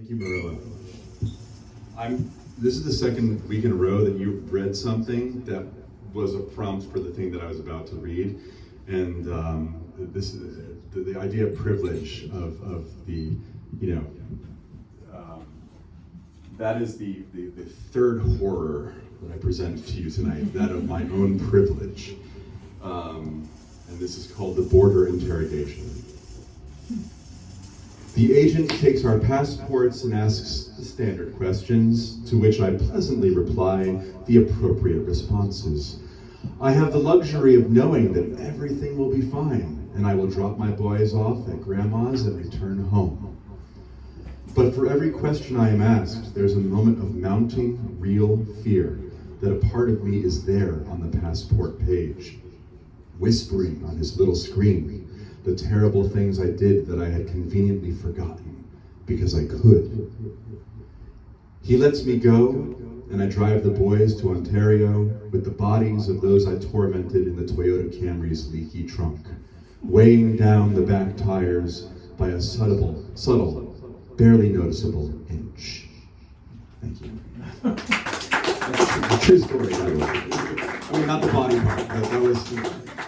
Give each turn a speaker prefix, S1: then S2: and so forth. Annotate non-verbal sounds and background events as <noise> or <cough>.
S1: Thank you, Marilla. I'm, this is the second week in a row that you've read something that was a prompt for the thing that I was about to read. And um, this is the, the idea of privilege of, of the, you know, um, that is the, the, the third horror that I present to you tonight, that of my own privilege. Um, and this is called the border interrogation. The agent takes our passports and asks the standard questions, to which I pleasantly reply the appropriate responses. I have the luxury of knowing that everything will be fine, and I will drop my boys off at grandma's and return home. But for every question I am asked, there's a moment of mounting real fear that a part of me is there on the passport page, whispering on his little screen the terrible things I did that I had conveniently forgotten because I could. He lets me go, and I drive the boys to Ontario with the bodies of those I tormented in the Toyota Camry's leaky trunk, weighing down the back tires by a subtle, subtle, barely noticeable inch. Thank you. <laughs> True story, by the way. I mean, not the body part, that was.